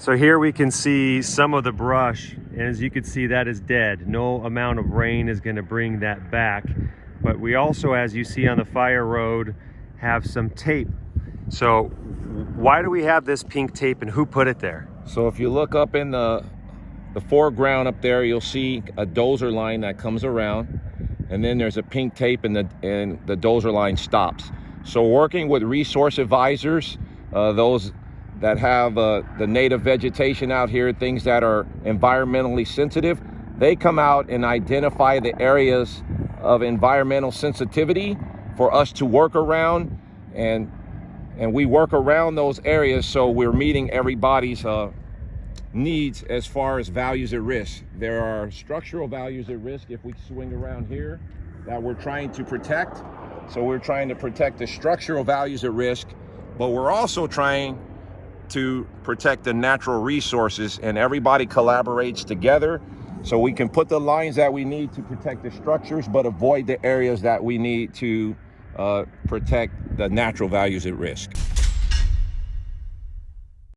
So here we can see some of the brush, and as you can see, that is dead. No amount of rain is gonna bring that back. But we also, as you see on the fire road, have some tape. So why do we have this pink tape and who put it there? So if you look up in the, the foreground up there, you'll see a dozer line that comes around and then there's a pink tape and the, and the dozer line stops. So working with resource advisors, uh, those that have uh, the native vegetation out here, things that are environmentally sensitive, they come out and identify the areas of environmental sensitivity for us to work around and and we work around those areas so we're meeting everybody's uh, needs as far as values at risk. There are structural values at risk if we swing around here that we're trying to protect. So we're trying to protect the structural values at risk, but we're also trying to protect the natural resources and everybody collaborates together so we can put the lines that we need to protect the structures, but avoid the areas that we need to uh, protect the natural values at risk.